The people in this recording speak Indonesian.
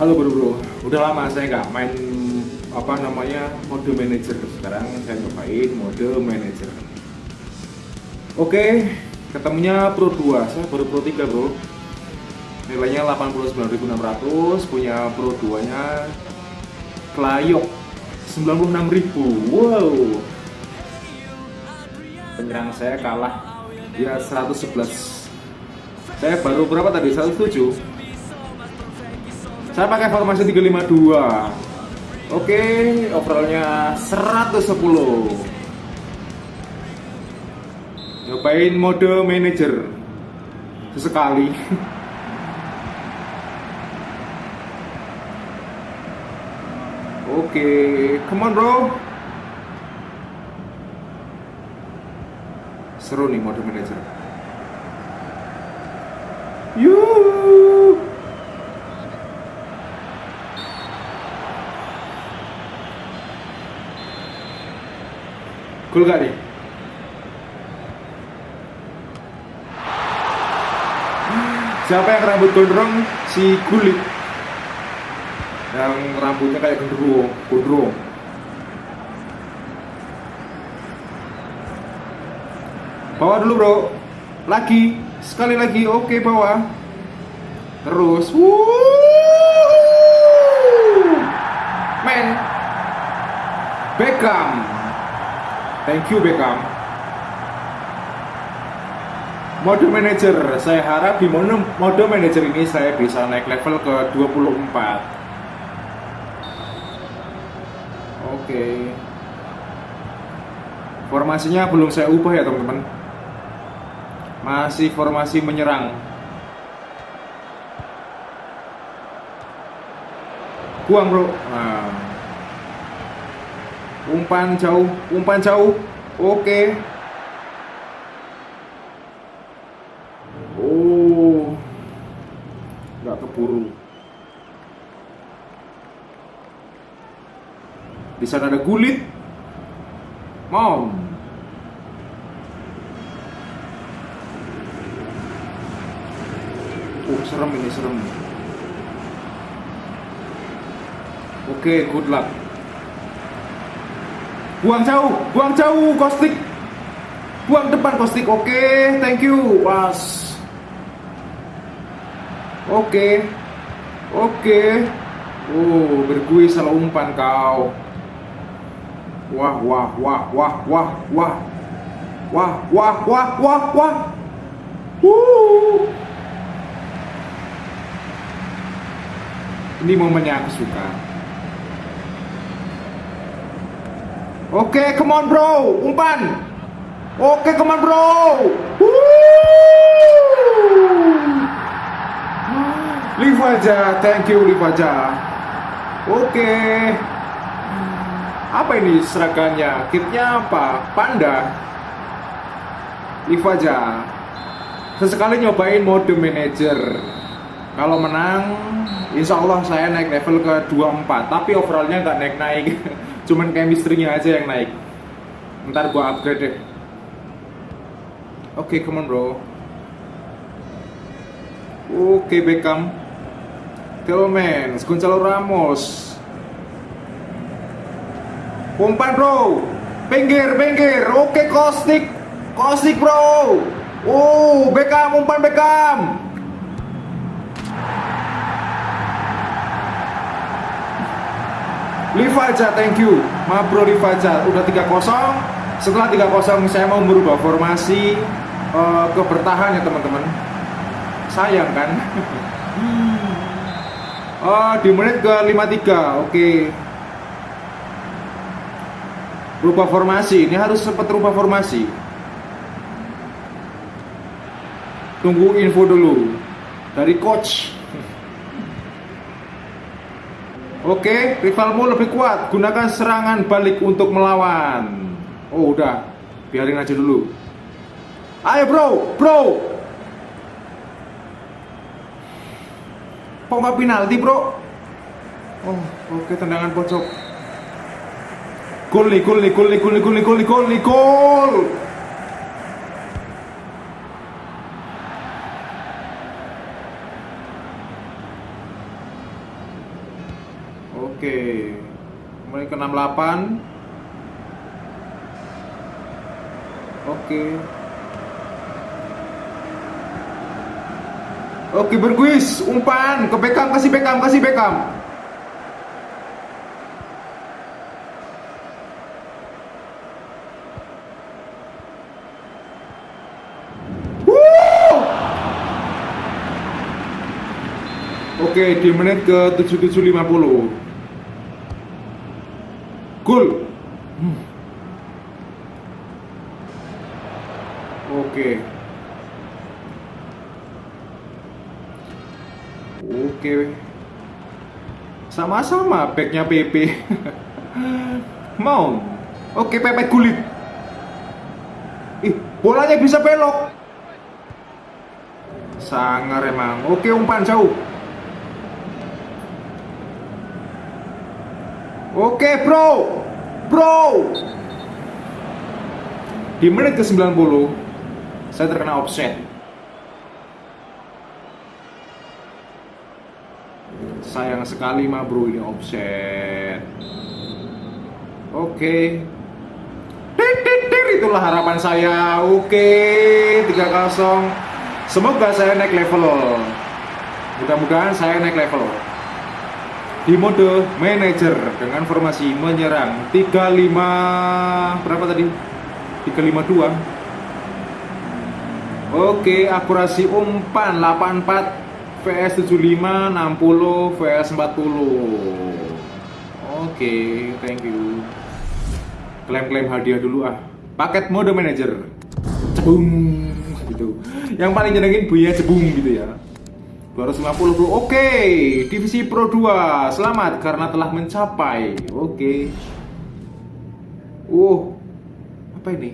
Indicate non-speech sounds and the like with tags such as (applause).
Halo bro bro, udah lama saya nggak main apa namanya mode manager. Sekarang saya nyobain mode manager. Oke, ketemunya Pro 2, saya baru Pro 3 bro. Nilainya 89.600, punya Pro 2 nya Klayok 96.000. Wow. Penyerang saya kalah dia 111. Saya baru berapa tadi? 107 saya pakai formasi 352 oke overallnya 110 nyobain mode manager. Sesekali. (laughs) Oke come on bro. Seru nih mode manager. Yuuu Cool? Siapa yang rambut gondrong? Si kulit Yang rambutnya kayak gendruwo Gondrong. Bawa dulu bro. Lagi. Sekali lagi. Oke bawa Terus. Men. Beckham Thank you Beckham. Mode manager, saya harap di mode, mode manager ini saya bisa naik level ke 24. Oke. Formasinya belum saya ubah ya teman-teman. Masih formasi menyerang. Buang bro. Nah umpan jauh umpan jauh. Oke. Oh. Nggak keburu. Di sana ada gulit. Mom oh serem ini serem. Oke okay, good luck Buang jauh, buang jauh, kostik. Buang depan kostik. Oke, okay, thank you. Was. Oke. Okay. Oke. Okay. Oh, bergui salah umpan kau. Wah, wah, wah, wah, wah, wah. Wah, wah, wah, wah, wah. Wuh. Ini momennya aku suka. Oke, okay, come on bro, umpan. Oke, okay, come on bro. Live aja, thank you live aja. Oke. Okay. Apa ini seragamnya? Kitnya apa? Panda. Live aja. Sesekali nyobain mode manager. Kalau menang, insya Allah saya naik level ke 24. Tapi overallnya nggak naik-naik. (laughs) cuman chemistry-nya aja yang naik. Ntar gua upgrade deh. Oke okay, come on bro. Oke okay, Beckham Tillmans Gonzalo Ramos. Umpan bro. Pinggir pinggir oke okay, Kostik Kostik bro. Oh Beckham umpan Beckham Livaja, thank you. Mabro Livaja, udah 3-0. Setelah 3-0 saya mau merubah formasi uh, ke bertahan ya teman-teman. Sayang kan? oh, (laughs) di menit ke 53. Oke. Okay. Rubah formasi. Ini harus sempat rubah formasi. Tunggu info dulu dari coach. Oke, rivalmu lebih kuat. Gunakan serangan balik untuk melawan. Oh, udah. Biarin aja dulu. Ayo, bro. Bro. Kok nggak penalti, bro? Oh, oke. Tendangan pojok. Gol nih, gol nih, gol nih, gol nih, gol nih, gol nih, gol nih, gol. Oke. Mulai ke 68. Oke. Oke berguis, umpan ke Beckham, kasih Beckham, kasih Beckham. Oke, di menit ke 7750. Gol. Hmm. Oke. Oke. Sama-sama backnya PP. (laughs) Mau. Oke, pepet kulit. Ih, bolanya bisa belok. Sangar emang. Oke, umpan jauh. Oke bro. Bro. Di menit ke 90 Saya terkena offset. Sayang sekali mah bro ini offset. Oke. Itulah harapan saya. Oke 3-0 Semoga saya naik level Mudah-mudahan saya naik level di mode manager dengan formasi menyerang 35 berapa tadi? 352 Oke akurasi umpan 84 VS 75 60 VS 40 Oke thank you. Klaim-klaim hadiah dulu ah. Paket mode manager. Cebung gitu. Yang paling nyenengin bunyinya cebung gitu ya 250 bro. Oke Divisi Pro 2 Selamat karena telah mencapai. Oke. Uh Apa ini